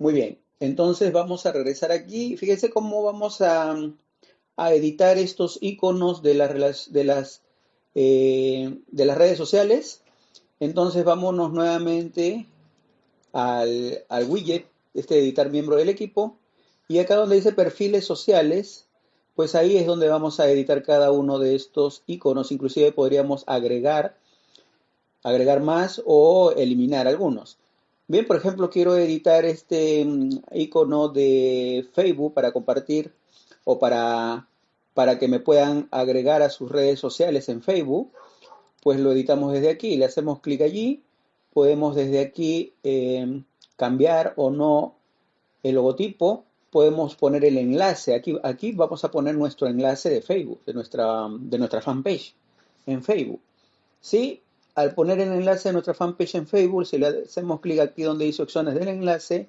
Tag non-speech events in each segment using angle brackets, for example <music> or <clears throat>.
Muy bien, entonces vamos a regresar aquí. Fíjense cómo vamos a, editar estos iconos de de, eh, de las redes sociales. Entonces vámonos nuevamente al, al widget, este editar miembro del equipo. Y acá donde dice perfiles sociales, pues ahí es donde vamos a editar cada uno de estos iconos. Inclusive podríamos agregar, agregar más o eliminar algunos. Bien, por ejemplo, quiero editar este mm, icono de Facebook para compartir o para, para que me puedan agregar a sus redes sociales en Facebook. Pues lo editamos desde aquí, le hacemos clic allí. Podemos desde aquí eh, cambiar o no el logotipo. Podemos poner el enlace. Aquí, aquí vamos a poner nuestro enlace de Facebook, de nuestra, de nuestra fanpage en Facebook. ¿Sí? Al poner el enlace a nuestra fanpage en Facebook, si le hacemos clic aquí donde dice opciones del enlace,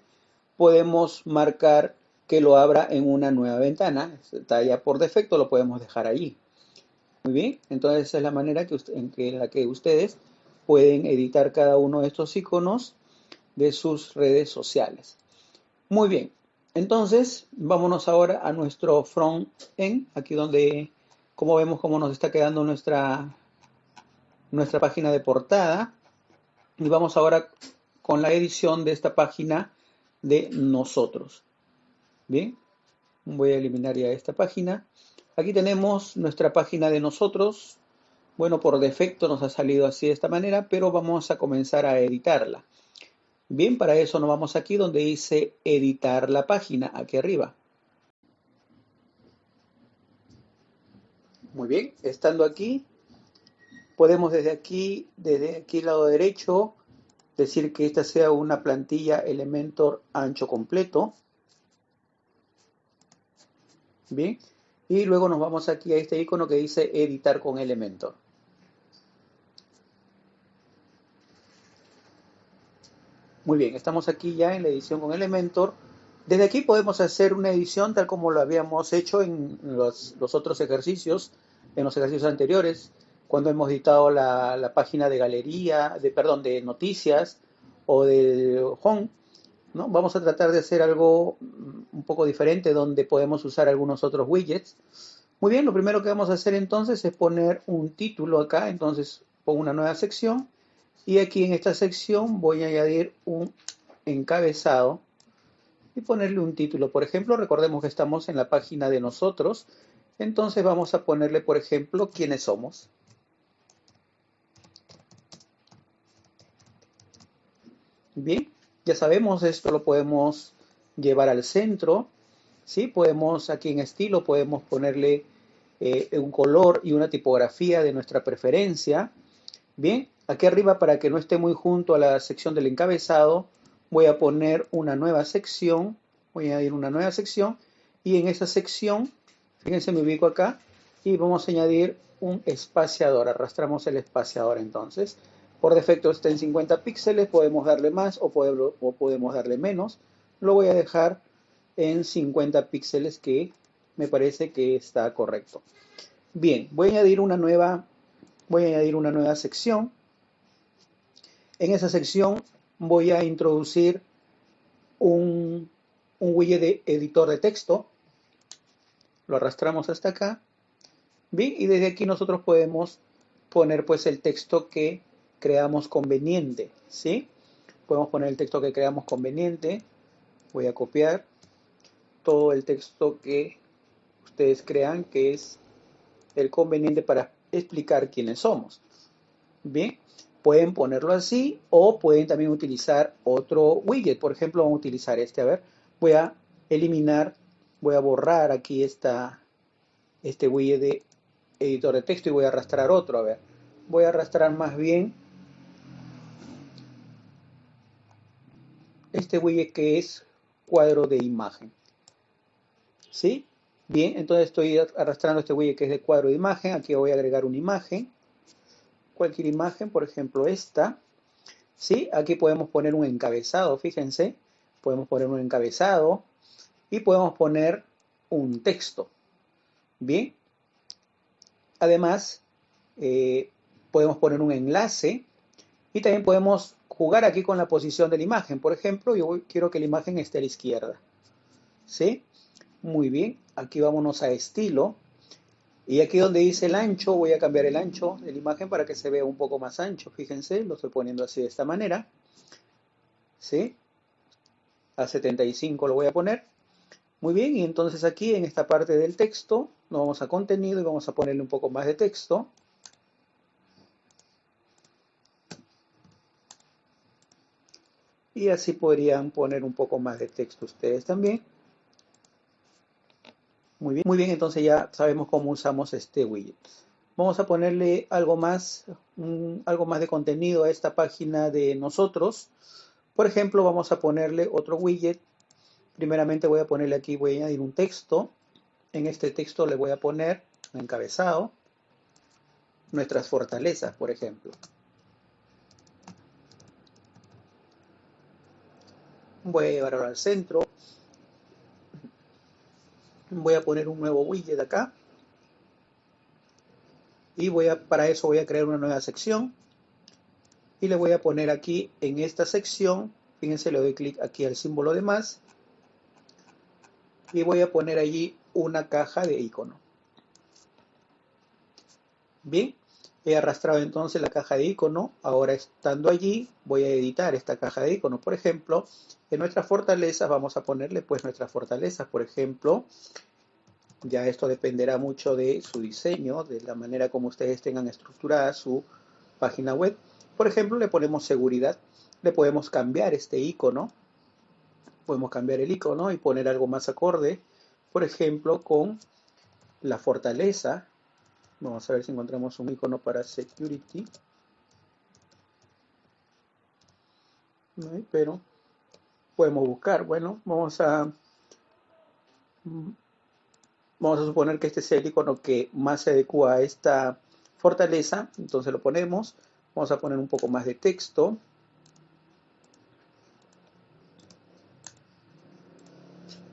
podemos marcar que lo abra en una nueva ventana. Está ya por defecto, lo podemos dejar allí. Muy bien, entonces esa es la manera que en la que ustedes pueden editar cada uno de estos iconos de sus redes sociales. Muy bien, entonces vámonos ahora a nuestro front end, aquí donde, como vemos cómo nos está quedando nuestra nuestra página de portada y vamos ahora con la edición de esta página de nosotros. Bien, voy a eliminar ya esta página. Aquí tenemos nuestra página de nosotros. Bueno, por defecto nos ha salido así de esta manera, pero vamos a comenzar a editarla. Bien, para eso nos vamos aquí donde dice editar la página, aquí arriba. Muy bien, estando aquí, Podemos desde aquí, desde aquí al lado derecho, decir que esta sea una plantilla Elementor ancho completo. Bien. Y luego nos vamos aquí a este icono que dice editar con Elementor. Muy bien, estamos aquí ya en la edición con Elementor. Desde aquí podemos hacer una edición tal como lo habíamos hecho en los, los otros ejercicios, en los ejercicios anteriores cuando hemos editado la, página de galería, de perdón, de noticias o de home, ¿no? Vamos a tratar de hacer algo un poco diferente donde podemos usar algunos otros widgets. Muy bien, lo primero que vamos a hacer entonces es poner un título acá, entonces pongo una nueva sección y aquí en esta sección voy a añadir un encabezado y ponerle un título. Por ejemplo, recordemos que estamos en la página de nosotros, entonces vamos a ponerle, por ejemplo, quiénes somos. Bien, ya sabemos, esto lo podemos llevar al centro, ¿sí? Podemos, aquí en estilo, podemos ponerle eh, un color y una tipografía de nuestra preferencia. Bien, aquí arriba, para que no esté muy junto a la sección del encabezado, voy a poner una nueva sección, voy a añadir una nueva sección, y en esa sección, fíjense, me ubico acá, y vamos a añadir un espaciador, arrastramos el espaciador entonces, por defecto está en 50 píxeles, podemos darle más o, podemos darle menos. Lo voy a dejar en 50 píxeles que me parece que está correcto. Bien, voy a añadir una nueva, voy a añadir una nueva sección. En esa sección voy a introducir un, un widget de editor de texto. Lo arrastramos hasta acá. Bien, y desde aquí nosotros podemos poner pues el texto que creamos conveniente, ¿sí? Podemos poner el texto que creamos conveniente. Voy a copiar todo el texto que ustedes crean que es el conveniente para explicar quiénes somos. Bien, pueden ponerlo así o pueden también utilizar otro widget. Por ejemplo, vamos a utilizar este. A ver, voy a eliminar, voy a borrar aquí esta, este widget de editor de texto y voy a arrastrar otro. A ver, voy a arrastrar más bien este widget que es cuadro de imagen. ¿Sí? Bien, entonces estoy arrastrando este widget que es de cuadro de imagen. Aquí voy a agregar una imagen. Cualquier imagen, por ejemplo esta. ¿Sí? Aquí podemos poner un encabezado, fíjense. Podemos poner un encabezado y podemos poner un texto. Bien. Además, eh, podemos poner un enlace y también podemos jugar aquí con la posición de la imagen. Por ejemplo, yo quiero que la imagen esté a la izquierda. ¿Sí? Muy bien. Aquí vámonos a estilo. Y aquí donde dice el ancho, voy a cambiar el ancho de la imagen para que se vea un poco más ancho. Fíjense, lo estoy poniendo así de esta manera. ¿Sí? A 75 lo voy a poner. Muy bien, y entonces aquí en esta parte del texto, nos vamos a contenido y vamos a ponerle un poco más de texto. Y así podrían poner un poco más de texto ustedes también. Muy bien, muy bien, entonces ya sabemos cómo usamos este widget. Vamos a ponerle algo más, algo más de contenido a esta página de nosotros. Por ejemplo, vamos a ponerle otro widget. Primeramente voy a ponerle aquí, voy a añadir un texto. En este texto le voy a poner encabezado, nuestras fortalezas, por ejemplo. Voy a llevarlo al centro. Voy a poner un nuevo widget acá. Y voy a, para eso voy a crear una nueva sección. Y le voy a poner aquí en esta sección, fíjense, le doy clic aquí al símbolo de más. Y voy a poner allí una caja de icono. Bien, He arrastrado entonces la caja de icono. Ahora estando allí, voy a editar esta caja de icono. Por ejemplo, en nuestras fortalezas vamos a ponerle pues nuestras fortalezas. Por ejemplo, ya esto dependerá mucho de su diseño, de la manera como ustedes tengan estructurada su página web. Por ejemplo, le ponemos seguridad. Le podemos cambiar este icono. Podemos cambiar el icono y poner algo más acorde. Por ejemplo, con la fortaleza Vamos a ver si encontramos un icono para security. Pero podemos buscar. Bueno, vamos a vamos a suponer que este sea el icono que más se adecua a esta fortaleza. Entonces lo ponemos. Vamos a poner un poco más de texto.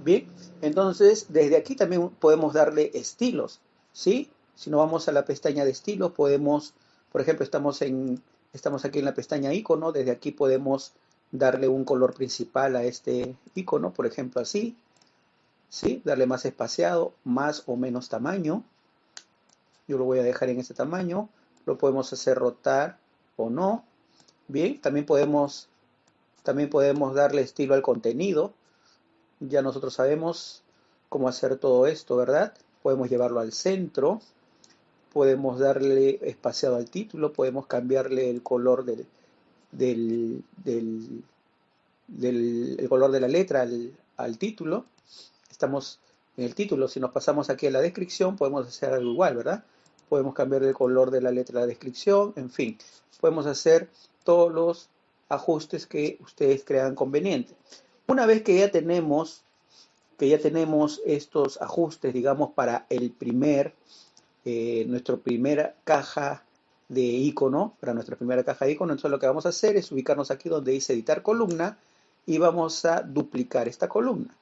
Bien, entonces desde aquí también podemos darle estilos, ¿sí? Si no vamos a la pestaña de estilos, podemos, por ejemplo, estamos, en, estamos aquí en la pestaña icono, desde aquí podemos darle un color principal a este icono, por ejemplo así, ¿sí? darle más espaciado, más o menos tamaño. Yo lo voy a dejar en este tamaño, lo podemos hacer rotar o no. Bien, también podemos, también podemos darle estilo al contenido. Ya nosotros sabemos cómo hacer todo esto, ¿verdad? Podemos llevarlo al centro, podemos darle espaciado al título, podemos cambiarle el color del, del, el color de la letra al, al, título. Estamos en el título, si nos pasamos aquí a la descripción, podemos hacer algo igual, ¿verdad? Podemos cambiar el color de la letra a la descripción, en fin, podemos hacer todos los ajustes que ustedes crean conveniente. Una vez que ya tenemos que ya tenemos estos ajustes, digamos, para el primer eh, nuestra primera caja de icono, para nuestra primera caja de icono. Entonces lo que vamos a hacer es ubicarnos aquí donde dice editar columna y vamos a duplicar esta columna.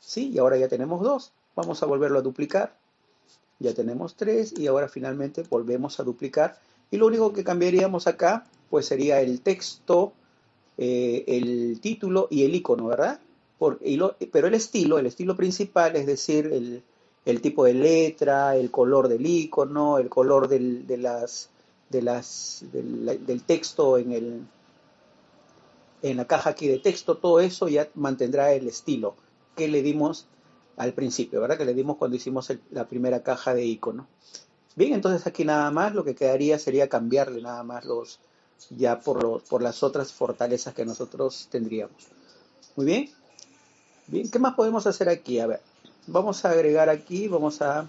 ¿Sí? Y ahora ya tenemos dos. Vamos a volverlo a duplicar. Ya tenemos tres y ahora finalmente volvemos a duplicar. Y lo único que cambiaríamos acá pues sería el texto, eh, el título y el icono, ¿verdad? Pero el estilo, el estilo principal, es decir, el, el tipo de letra, el color del icono, el color del, del, texto en, el, en la caja aquí de texto, todo eso ya mantendrá el estilo que le dimos al principio, ¿verdad? Que le dimos cuando hicimos la primera caja de icono. Bien, entonces aquí nada más lo que quedaría sería cambiarle nada más los ya por, por las otras fortalezas que nosotros tendríamos. Muy bien. Bien, ¿qué más podemos hacer aquí? A ver vamos a agregar aquí, vamos a,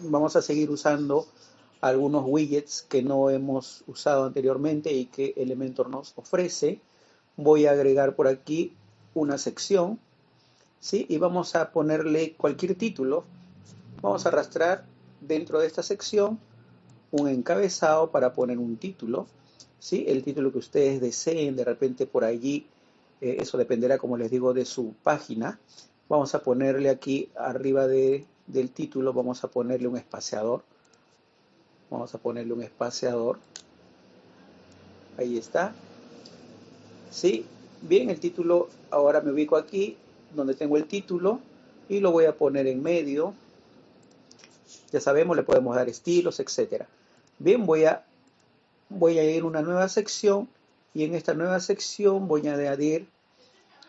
vamos a seguir usando algunos widgets que no hemos usado anteriormente y que Elementor nos ofrece. Voy a agregar por aquí una sección, ¿sí? Y vamos a ponerle cualquier título. Vamos a arrastrar dentro de esta sección un encabezado para poner un título, ¿sí? El título que ustedes deseen, de repente por allí, eh, eso dependerá, como les digo, de su página. Vamos a ponerle aquí arriba de, del título, vamos a ponerle un espaciador. Vamos a ponerle un espaciador. Ahí está. ¿Sí? Bien, el título, ahora me ubico aquí, donde tengo el título, y lo voy a poner en medio. Ya sabemos, le podemos dar estilos, etc. Bien, voy a, voy a ir a una nueva sección, y en esta nueva sección voy a añadir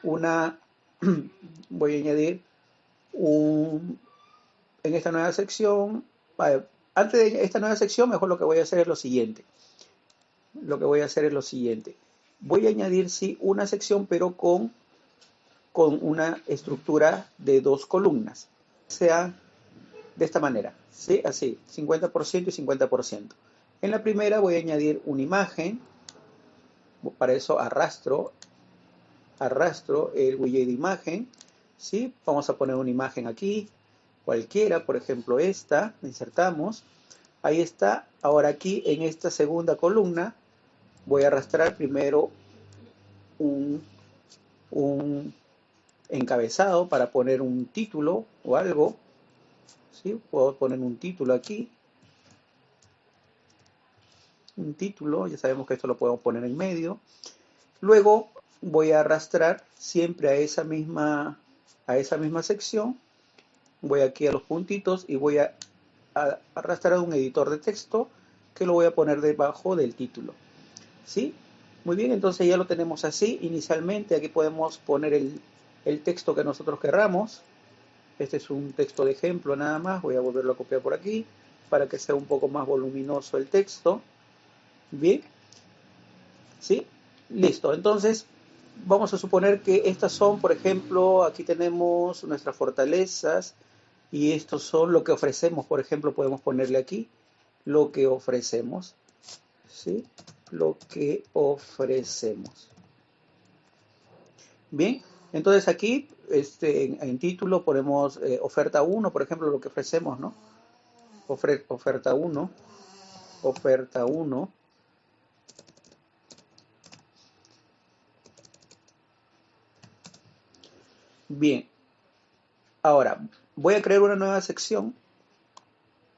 una, <clears throat> voy a añadir un, en esta nueva sección, antes de esta nueva sección, mejor lo que voy a hacer es lo siguiente. Lo que voy a hacer es lo siguiente. Voy a añadir, sí, una sección, pero con, con una estructura de dos columnas. Sea de esta manera, ¿sí? Así, 50% y 50%. En la primera voy a añadir una imagen. Para eso arrastro, arrastro el widget de imagen, ¿sí? Vamos a poner una imagen aquí, cualquiera, por ejemplo esta, insertamos, ahí está, ahora aquí en esta segunda columna voy a arrastrar primero un, un encabezado para poner un título o algo, ¿sí? puedo poner un título aquí, un título, ya sabemos que esto lo podemos poner en medio, luego voy a arrastrar siempre a esa misma, a esa misma sección voy aquí a los puntitos y voy a, arrastrar a un editor de texto que lo voy a poner debajo del título. ¿Sí? Muy bien, entonces ya lo tenemos así. Inicialmente aquí podemos poner el, el texto que nosotros querramos. Este es un texto de ejemplo nada más. Voy a volverlo a copiar por aquí para que sea un poco más voluminoso el texto. Bien. ¿Sí? Listo. Entonces, vamos a suponer que estas son, por ejemplo, aquí tenemos nuestras fortalezas y estos son lo que ofrecemos. Por ejemplo, podemos ponerle aquí lo que ofrecemos. ¿Sí? Lo que ofrecemos. Bien, entonces aquí este, en, título ponemos eh, oferta 1, por ejemplo, lo que ofrecemos, ¿no? oferta 1, oferta 1. Bien, ahora Voy a crear una nueva sección,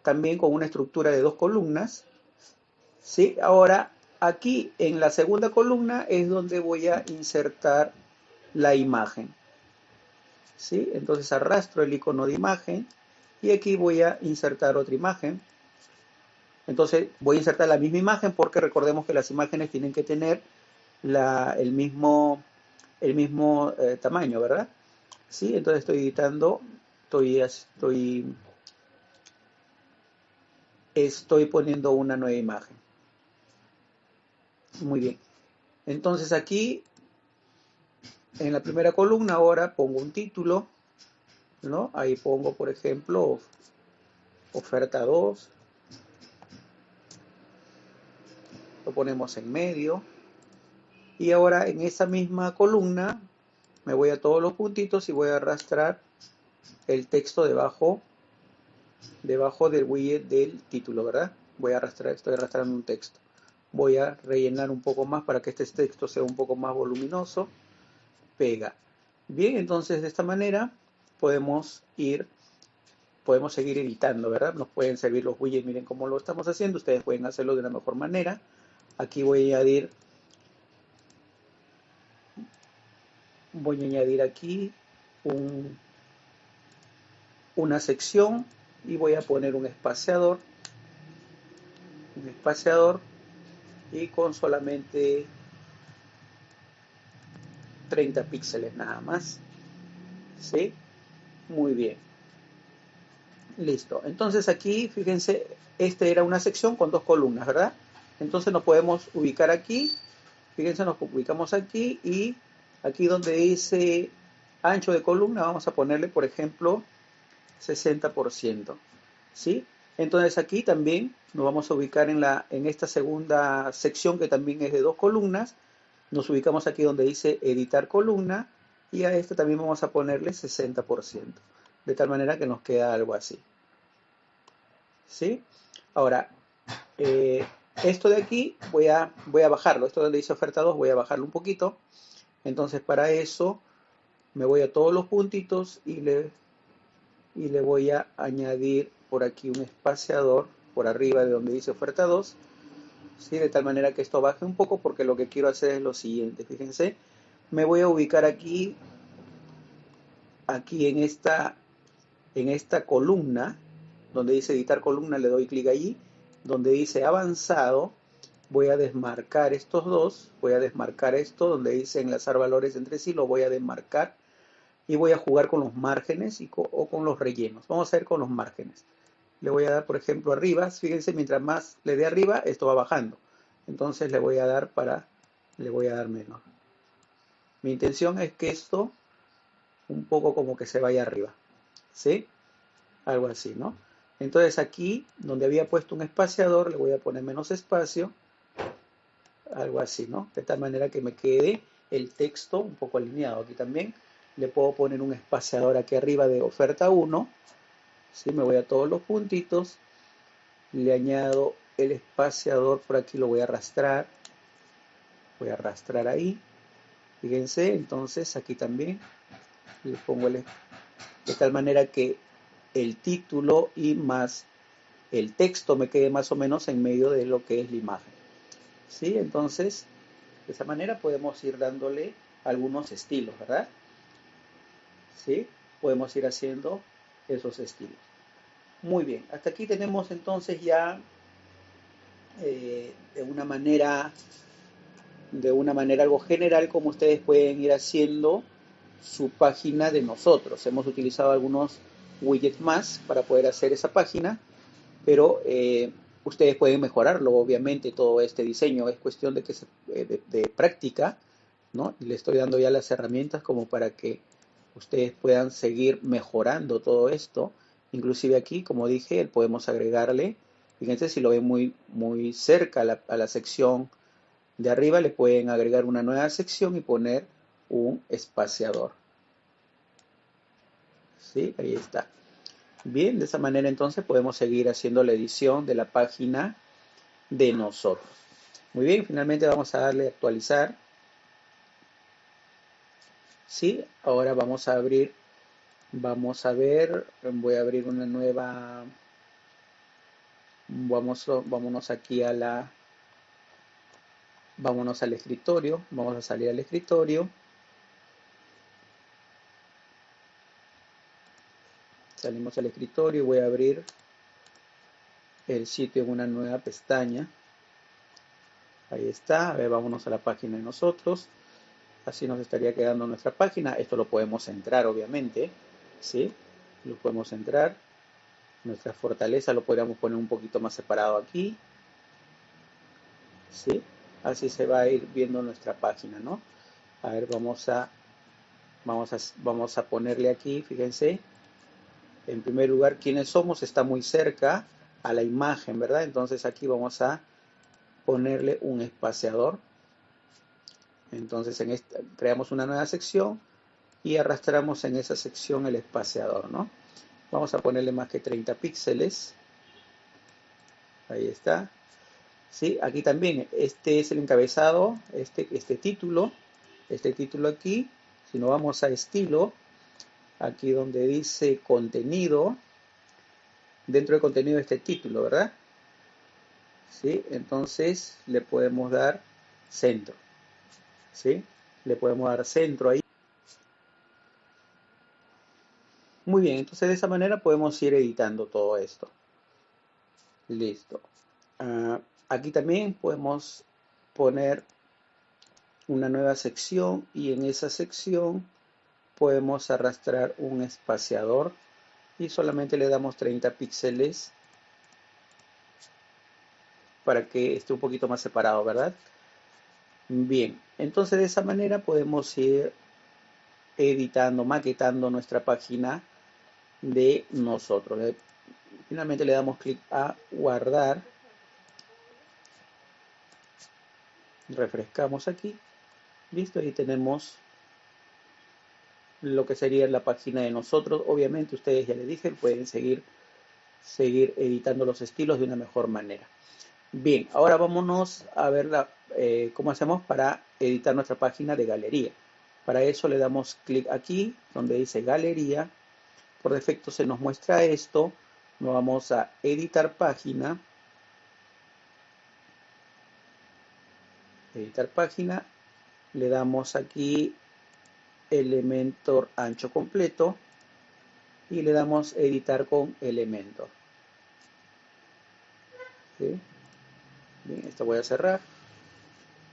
también con una estructura de dos columnas. ¿sí? Ahora, aquí en la segunda columna es donde voy a insertar la imagen. ¿sí? Entonces arrastro el icono de imagen y aquí voy a insertar otra imagen. Entonces voy a insertar la misma imagen porque recordemos que las imágenes tienen que tener el mismo, el mismo eh, tamaño, ¿verdad? ¿Sí? Entonces estoy editando estoy, estoy, estoy poniendo una nueva imagen. Muy bien. Entonces aquí, en la primera columna ahora pongo un título, ¿no? Ahí pongo, por ejemplo, oferta 2. Lo ponemos en medio. Y ahora en esa misma columna me voy a todos los puntitos y voy a arrastrar el texto debajo, debajo del widget del título, ¿verdad? Voy a arrastrar, estoy arrastrando un texto. Voy a rellenar un poco más para que este texto sea un poco más voluminoso. Pega. Bien, entonces de esta manera podemos ir, podemos seguir editando, ¿verdad? Nos pueden servir los widgets, miren cómo lo estamos haciendo. Ustedes pueden hacerlo de una mejor manera. Aquí voy a añadir, voy a añadir aquí un una sección y voy a poner un espaciador un espaciador y con solamente 30 píxeles nada más. ¿sí? muy bien. Listo. Entonces aquí fíjense esta era una sección con dos columnas verdad entonces nos podemos ubicar aquí. Fíjense nos ubicamos aquí y aquí donde dice ancho de columna vamos a ponerle por ejemplo 60%. ¿sí? Entonces aquí también nos vamos a ubicar en, la, en esta segunda sección que también es de dos columnas. Nos ubicamos aquí donde dice editar columna y a esta también vamos a ponerle 60%. De tal manera que nos queda algo así. ¿Sí? Ahora, eh, esto de aquí voy a, voy a bajarlo. Esto donde dice oferta 2 voy a bajarlo un poquito. Entonces para eso me voy a todos los puntitos y le y le voy a añadir por aquí un espaciador por arriba de donde dice oferta 2 ¿sí? De tal manera que esto baje un poco porque lo que quiero hacer es lo siguiente, fíjense, me voy a ubicar aquí, aquí en esta, en esta columna, donde dice editar columna, le doy clic allí, donde dice avanzado, voy a desmarcar estos dos, voy a desmarcar esto, donde dice enlazar valores entre sí, lo voy a desmarcar y voy a jugar con los márgenes y o con los rellenos. Vamos a ver con los márgenes. Le voy a dar, por ejemplo, arriba. Fíjense, mientras más le dé arriba, esto va bajando. Entonces le voy a dar para, le voy a dar menos. Mi intención es que esto un poco como que se vaya arriba. ¿Sí? Algo así, ¿no? Entonces aquí, donde había puesto un espaciador, le voy a poner menos espacio. Algo así, ¿no? De tal manera que me quede el texto un poco alineado. Aquí también le puedo poner un espaciador aquí arriba de oferta 1. ¿sí? Me voy a todos los puntitos. Le añado el espaciador por aquí, lo voy a arrastrar. Voy a arrastrar ahí. Fíjense, entonces aquí también le pongo el, de tal manera que el título y más el texto me quede más o menos en medio de lo que es la imagen. ¿Sí? Entonces, de esa manera podemos ir dándole algunos estilos, ¿verdad? ¿Sí? Podemos ir haciendo esos estilos. Muy bien, hasta aquí tenemos entonces ya eh, de una manera de una manera algo general como ustedes pueden ir haciendo su página de nosotros. Hemos utilizado algunos widgets más para poder hacer esa página, pero eh, ustedes pueden mejorarlo, obviamente, todo este diseño es cuestión de, eh, práctica, ¿no? Le estoy dando ya las herramientas como para que ustedes puedan seguir mejorando todo esto. Inclusive aquí, como dije, podemos agregarle, fíjense si lo ven muy, muy cerca a la, a la sección de arriba, le pueden agregar una nueva sección y poner un espaciador. ¿Sí? Ahí está. Bien, de esa manera entonces podemos seguir haciendo la edición de la página de nosotros. Muy bien, finalmente vamos a darle actualizar. Sí, ahora vamos a abrir, vamos a ver, voy a abrir una nueva, vamos, vámonos aquí a la, vámonos al escritorio, vamos a salir al escritorio. Salimos al escritorio, voy a abrir el sitio en una nueva pestaña. Ahí está, a ver, vámonos a la página de nosotros. Así nos estaría quedando nuestra página. Esto lo podemos entrar, obviamente. ¿Sí? Lo podemos entrar. Nuestra fortaleza lo podríamos poner un poquito más separado aquí. ¿Sí? Así se va a ir viendo nuestra página, ¿no? A ver, vamos a, vamos a, vamos a ponerle aquí, fíjense, en primer lugar, quiénes somos está muy cerca a la imagen, ¿verdad? Entonces aquí vamos a ponerle un espaciador. Entonces en esta, creamos una nueva sección y arrastramos en esa sección el espaciador, ¿no? Vamos a ponerle más que 30 píxeles. Ahí está. ¿Sí? Aquí también, este es el encabezado, este, este título, este título aquí. Si no vamos a estilo, aquí donde dice contenido, dentro del contenido de este título, ¿verdad? ¿Sí? Entonces le podemos dar centro, ¿sí? Le podemos dar centro ahí. Muy bien, entonces de esa manera podemos ir editando todo esto. Listo. Ah, aquí también podemos poner una nueva sección y en esa sección podemos arrastrar un espaciador y solamente le damos 30 píxeles para que esté un poquito más separado, ¿verdad? Bien, entonces de esa manera podemos ir editando, maquetando nuestra página de nosotros. Finalmente le damos clic a guardar. Refrescamos aquí. Listo, ahí tenemos lo que sería la página de nosotros. Obviamente ustedes ya les dije, pueden seguir, seguir editando los estilos de una mejor manera. Bien, ahora vámonos a ver eh, cómo hacemos para editar nuestra página de galería. Para eso le damos clic aquí, donde dice galería. Por defecto se nos muestra esto. Nos vamos a editar página. editar página, le damos aquí Elementor ancho completo y le damos editar con Elementor. Bien, esto voy a cerrar.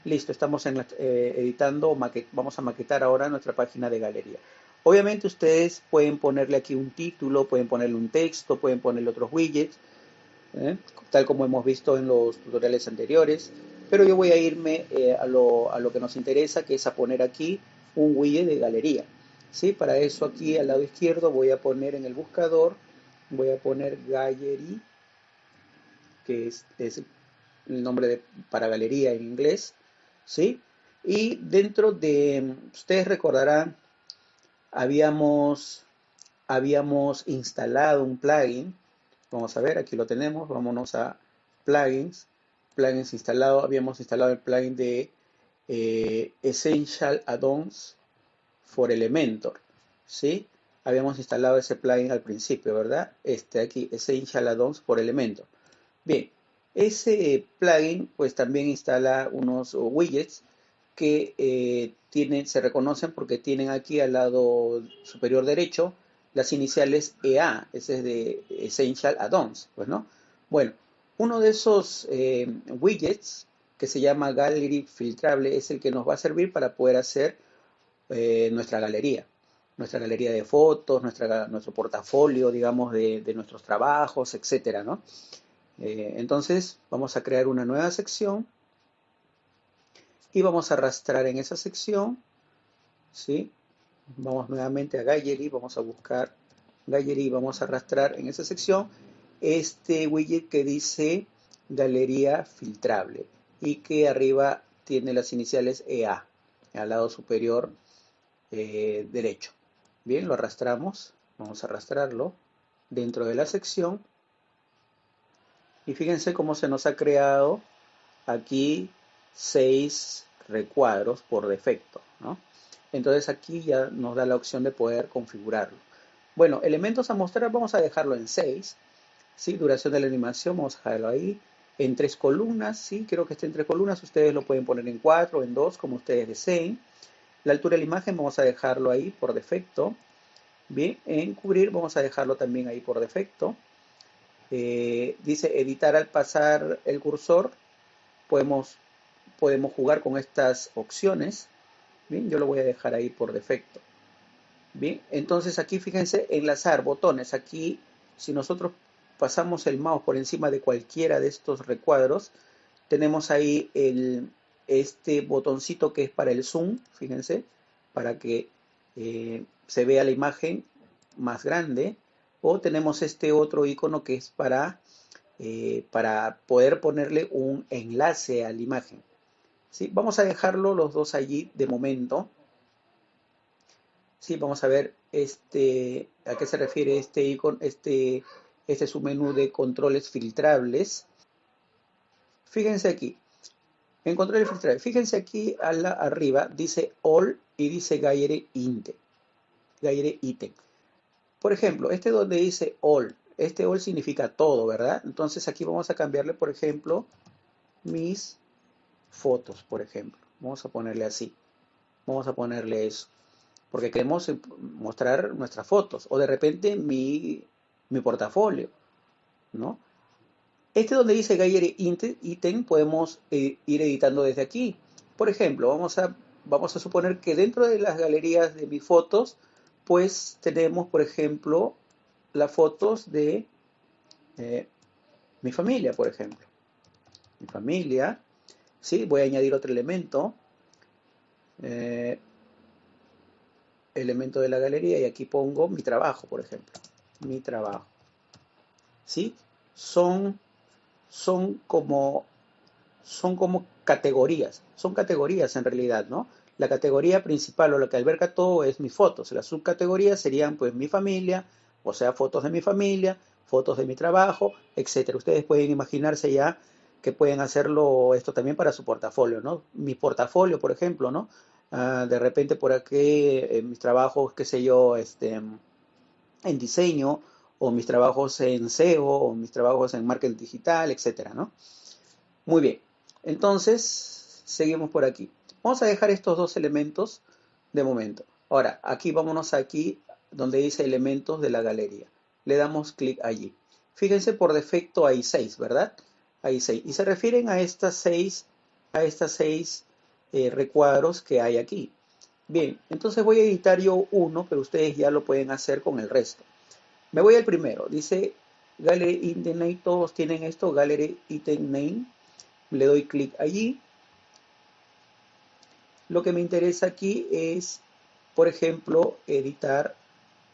Listo, estamos en, eh, editando, vamos a maquetar ahora nuestra página de galería. Obviamente ustedes pueden ponerle aquí un título, pueden ponerle un texto, pueden ponerle otros widgets, ¿eh? tal como hemos visto en los tutoriales anteriores. Pero yo voy a irme eh, a, lo, a, lo, que nos interesa, que es a poner aquí un widget de galería. ¿sí? Para eso aquí al lado izquierdo voy a poner en el buscador, voy a poner gallery, que es, el nombre de, para galería en inglés. ¿sí? Y dentro de, ustedes recordarán, habíamos, habíamos instalado un plugin. Vamos a ver, aquí lo tenemos. Vámonos a plugins. Plugins instalado. Habíamos instalado el plugin de eh, Essential Add-ons for Elementor. ¿Sí? Habíamos instalado ese plugin al principio, ¿verdad? Este aquí, Essential Add-ons for Elementor. Bien, ese plugin pues también instala unos widgets que eh, tienen, se reconocen porque tienen aquí al lado superior derecho las iniciales EA, ese es de Essential Add-ons, pues, ¿no? Bueno, uno de esos eh, widgets que se llama Gallery Filtrable es el que nos va a servir para poder hacer eh, nuestra galería, nuestra galería de fotos, nuestro portafolio, digamos, de, nuestros trabajos, etcétera, ¿no? Eh, entonces vamos a crear una nueva sección y vamos a arrastrar en esa sección, ¿sí? Vamos nuevamente a Gallery, vamos a buscar Gallery vamos a arrastrar en esa sección este widget que dice Galería Filtrable y que arriba tiene las iniciales EA al lado superior eh, derecho. Bien, lo arrastramos, vamos a arrastrarlo dentro de la sección y fíjense cómo se nos ha creado aquí seis recuadros por defecto. Entonces aquí ya nos da la opción de poder configurarlo. Bueno, elementos a mostrar vamos a dejarlo en 6. ¿sí? Duración de la animación vamos a dejarlo ahí. En tres columnas, sí, creo que esté en tres columnas. Ustedes lo pueden poner en cuatro, en dos, como ustedes deseen. La altura de la imagen vamos a dejarlo ahí por defecto. Bien, en cubrir vamos a dejarlo también ahí por defecto. Eh, dice editar al pasar el cursor. Podemos, podemos jugar con estas opciones. Bien, yo lo voy a dejar ahí por defecto. Bien, entonces aquí fíjense, enlazar botones. Aquí, si nosotros pasamos el mouse por encima de cualquiera de estos recuadros, tenemos ahí este botoncito que es para el zoom, fíjense, para que eh, se vea la imagen más grande o tenemos este otro icono que es para, eh, para poder ponerle un enlace a la imagen. ¿Sí? Vamos a dejarlo los dos allí de momento. Sí, vamos a ver este, a qué se refiere este icono, este, este es un menú de controles filtrables. Fíjense aquí, en controles filtrables, fíjense aquí a la, arriba, dice All y dice Gaire Inte. Gaire Item. Por ejemplo, este donde dice all, este all significa todo, ¿verdad? Entonces aquí vamos a cambiarle, por ejemplo, mis fotos, por ejemplo. Vamos a ponerle así. Vamos a ponerle eso. Porque queremos mostrar nuestras fotos. O de repente mi, mi portafolio, ¿no? Este donde dice Gallery Item podemos eh, ir editando desde aquí. Por ejemplo, vamos a, vamos a suponer que dentro de las galerías de mis fotos pues tenemos, por ejemplo, las fotos de eh, mi familia, por ejemplo. Mi familia, ¿sí? Voy a añadir otro elemento. Eh, elemento de la galería y aquí pongo mi trabajo, por ejemplo. Mi trabajo. ¿Sí? Son, son como son como categorías, son categorías en realidad, ¿no? La categoría principal o la que alberga todo es mis fotos. Las subcategorías serían pues mi familia, o sea, fotos de mi familia, fotos de mi trabajo, etcétera. Ustedes pueden imaginarse ya que pueden hacerlo esto también para su portafolio, ¿no? Mi portafolio, por ejemplo, ¿no? Ah, de repente por aquí eh, mis trabajos, qué sé yo, este, en diseño, o mis trabajos en SEO, o mis trabajos en marketing digital, etcétera, ¿no? Muy bien. Entonces, seguimos por aquí. Vamos a dejar estos dos elementos de momento. Ahora, aquí vámonos aquí donde dice elementos de la galería. Le damos clic allí. Fíjense, por defecto hay seis, ¿verdad? Hay seis. Y se refieren a estas seis, a estas seis eh, recuadros que hay aquí. Bien, entonces voy a editar yo uno, pero ustedes ya lo pueden hacer con el resto. Me voy al primero. Dice Gallery Item Name. Todos tienen esto, Gallery Item Name. Le doy clic allí. Lo que me interesa aquí es, por ejemplo, editar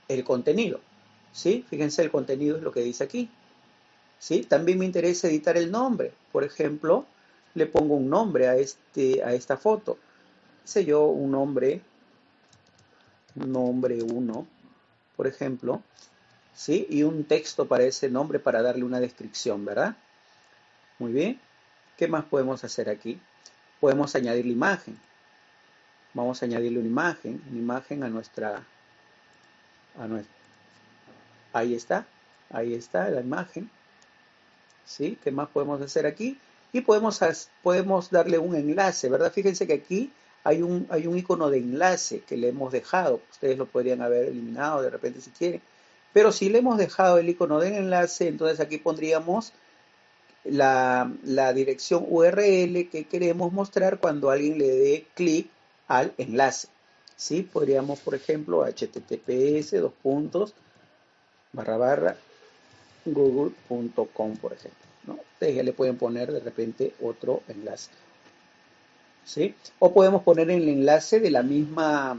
el contenido. ¿Sí? Fíjense, el contenido es lo que dice aquí. ¿Sí? También me interesa editar el nombre. Por ejemplo, le pongo un nombre a, este, a esta foto. Yo un nombre, nombre 1, por ejemplo. ¿Sí? Y un texto para ese nombre para darle una descripción, ¿verdad? Muy bien. ¿Qué más podemos hacer aquí? Podemos añadir la imagen. Vamos a añadirle una imagen, una imagen a nuestra, a ahí está, ahí está la imagen. ¿Sí? ¿Qué más podemos hacer aquí? Y podemos, podemos darle un enlace, ¿verdad? Fíjense que aquí hay un, hay un icono de enlace que le hemos dejado. Ustedes lo podrían haber eliminado de repente si quieren. Pero si le hemos dejado el icono de enlace, entonces aquí pondríamos la, la dirección URL que queremos mostrar cuando alguien le dé clic al enlace. ¿sí? Podríamos, por ejemplo, https dos puntos barra barra google.com, por ejemplo. ¿no? Ustedes ya le pueden poner de repente otro enlace. ¿Sí? O podemos poner el enlace de la misma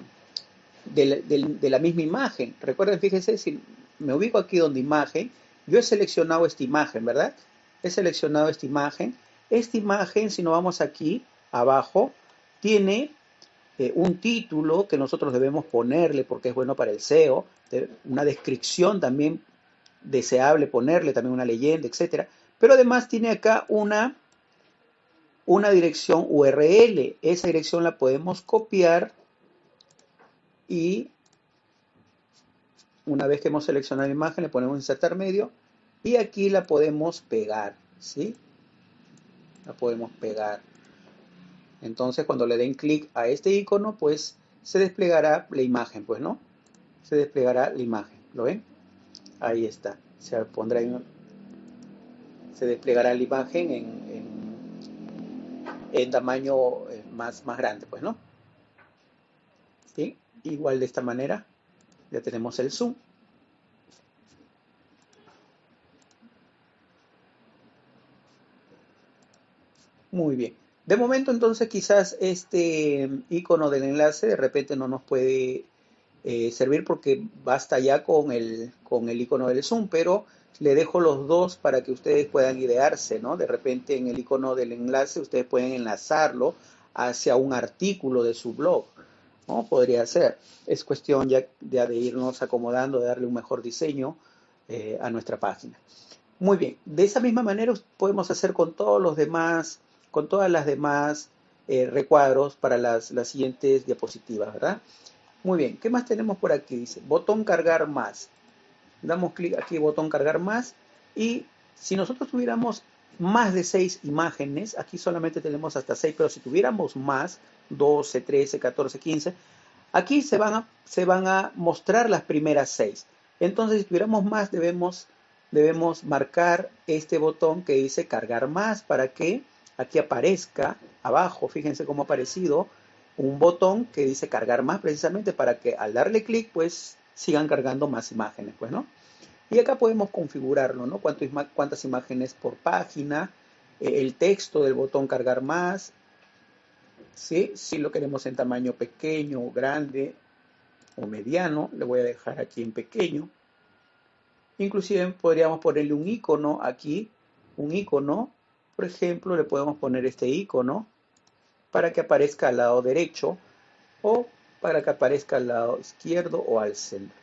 de la, misma imagen. Recuerden, fíjense, si me ubico aquí donde imagen, yo he seleccionado esta imagen, ¿verdad? He seleccionado esta imagen. Esta imagen, si nos vamos aquí abajo, tiene eh, un título que nosotros debemos ponerle porque es bueno para el SEO, una descripción también deseable ponerle, también una leyenda, etcétera. Pero además tiene acá una, una dirección URL. Esa dirección la podemos copiar y una vez que hemos seleccionado la imagen le ponemos insertar medio y aquí la podemos pegar, ¿sí? La podemos pegar. Entonces cuando le den clic a este icono, pues se desplegará la imagen, pues no, se desplegará la imagen, ¿lo ven? Ahí está, se pondrá se desplegará la imagen en, en, tamaño eh, más, más grande, pues no. ¿Sí? Igual de esta manera, ya tenemos el zoom. Muy bien. De momento entonces quizás este icono del enlace de repente no nos puede eh, servir porque basta ya con el, con el icono del zoom, pero le dejo los dos para que ustedes puedan idearse, ¿no? De repente en el icono del enlace ustedes pueden enlazarlo hacia un artículo de su blog, ¿no? Podría ser. Es cuestión ya, de irnos acomodando, de darle un mejor diseño eh, a nuestra página. Muy bien, de esa misma manera podemos hacer con todos los demás con todas las demás eh, recuadros para las, las siguientes diapositivas, ¿verdad? Muy bien, ¿qué más tenemos por aquí? Dice botón cargar más. Damos clic aquí, botón cargar más. Y si nosotros tuviéramos más de 6 imágenes, aquí solamente tenemos hasta 6, pero si tuviéramos más, 12, 13, 14, 15, aquí se van a, se van a mostrar las primeras 6. Entonces, si tuviéramos más, debemos, debemos marcar este botón que dice cargar más para que aquí aparezca abajo, fíjense cómo ha aparecido un botón que dice cargar más precisamente para que al darle clic pues sigan cargando más imágenes, pues, ¿no? Y acá podemos configurarlo, ¿no? Cuántas imágenes por página, eh, el texto del botón cargar más, ¿sí? Si lo queremos en tamaño pequeño, grande o mediano, le voy a dejar aquí en pequeño. Inclusive podríamos ponerle un icono aquí, un icono por ejemplo, le podemos poner este icono para que aparezca al lado derecho o para que aparezca al lado izquierdo o al centro.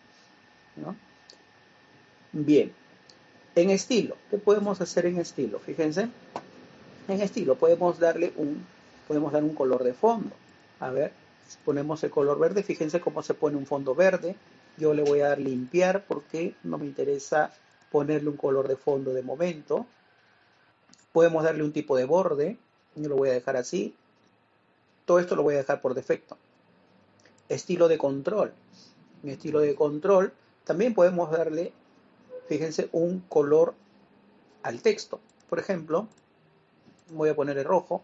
Bien, en estilo, ¿qué podemos hacer en estilo? Fíjense, en estilo podemos darle un, podemos dar un color de fondo. A ver, ponemos el color verde, fíjense cómo se pone un fondo verde. Yo le voy a dar limpiar porque no me interesa ponerle un color de fondo de momento. Podemos darle un tipo de borde, yo lo voy a dejar así, Todo esto lo voy a dejar por defecto. Estilo de control. En estilo de control también podemos darle, fíjense, un color al texto. Por ejemplo, voy a poner el rojo.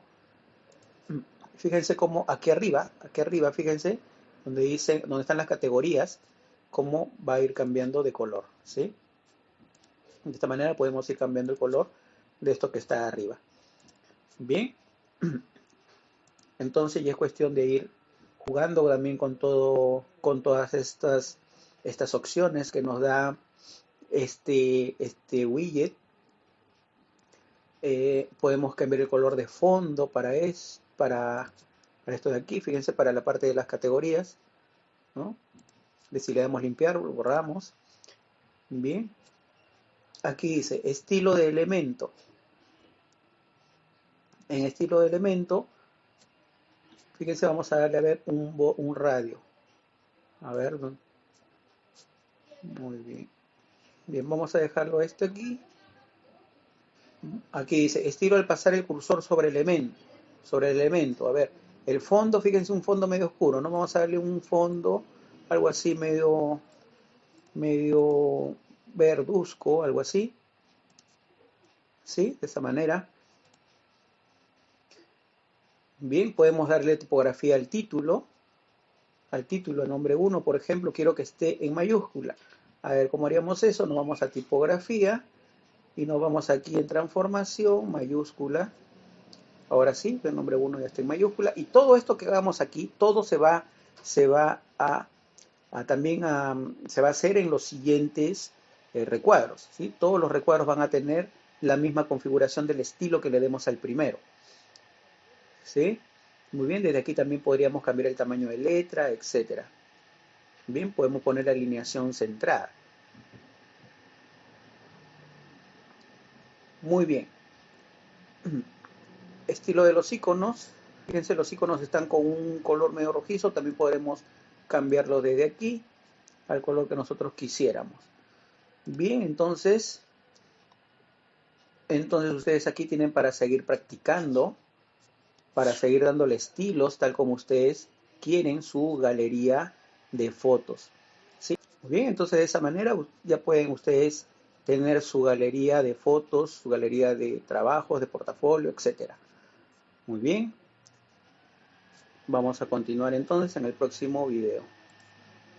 Fíjense cómo aquí arriba, aquí arriba, fíjense, donde dice, donde están las categorías, cómo va a ir cambiando de color, ¿sí? De esta manera podemos ir cambiando el color de esto que está arriba. Bien. <clears throat> Entonces ya es cuestión de ir jugando también con todo, con todas estas, estas opciones que nos da este, este widget. Eh, podemos cambiar el color de fondo para, es, para, para esto de aquí, fíjense, para la parte de las categorías. ¿no? Si le damos limpiar, lo borramos. Bien. Aquí dice estilo de elemento. En estilo de elemento, fíjense, vamos a darle a ver un, un radio. A ver, muy bien. Bien, vamos a dejarlo esto aquí. Aquí dice, estilo al pasar el cursor sobre el elemento. A ver, el fondo, fíjense, un fondo medio oscuro. No vamos a darle un fondo, algo así medio, medio verduzco, algo así. ¿Sí? De esa manera. Bien, podemos darle tipografía al título. Al título, nombre 1, por ejemplo, quiero que esté en mayúscula. A ver, ¿cómo haríamos eso? Nos vamos a tipografía y nos vamos aquí en transformación, mayúscula. Ahora sí, el nombre 1 ya está en mayúscula. Y todo esto que hagamos aquí, todo se va, se va a, también se va a hacer en los siguientes eh, recuadros. ¿sí? Todos los recuadros van a tener la misma configuración del estilo que le demos al primero. ¿Sí? Muy bien, desde aquí también podríamos cambiar el tamaño de letra, etc. Bien, podemos poner alineación centrada. Muy bien. <clears throat> Estilo de los iconos. Fíjense, los iconos están con un color medio rojizo. También podemos cambiarlo desde aquí al color que nosotros quisiéramos. Bien, entonces, entonces ustedes aquí tienen para seguir practicando, para seguir dándole estilos tal como ustedes quieren su galería de fotos. ¿sí? Muy bien, entonces de esa manera ya pueden ustedes tener su galería de fotos, su galería de trabajos, de portafolio, etc. Muy bien. Vamos a continuar entonces en el próximo video.